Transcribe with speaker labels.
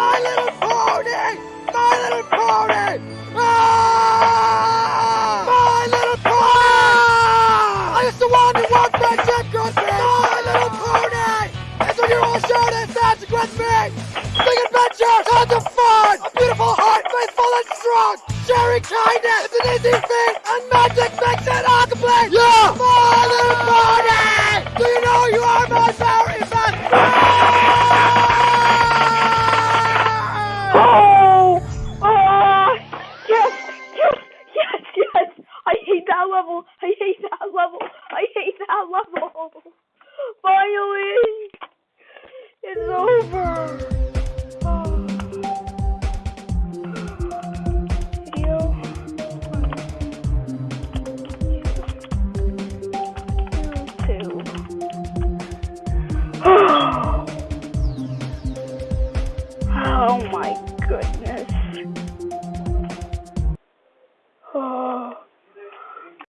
Speaker 1: My Little Pony! My Little Pony! Ah! My Little Pony! I used to want to walk friendship country! My Little Pony! It's when you're all and consequence me! Big adventure! Tons of fun! A beautiful heart, faithful and strong! Sharing kindness! It's an easy feat! And magic makes it all complete! Yeah! My Little Pony!
Speaker 2: That level! I hate that level! I hate that level! Finally! It's over! Oh. My goodness.